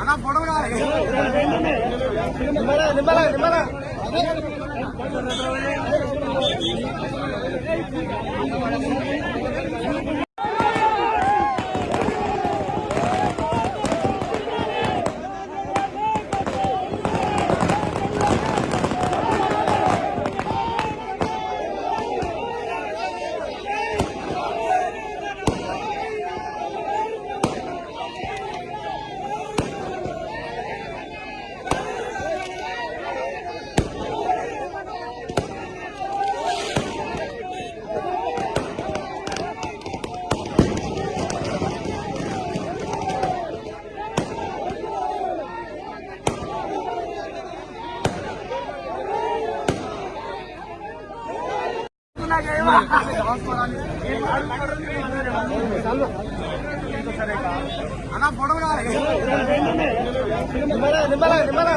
అన్న ఫోటో కావాలి అన్న ఫోటో కావాలి నిమ్మల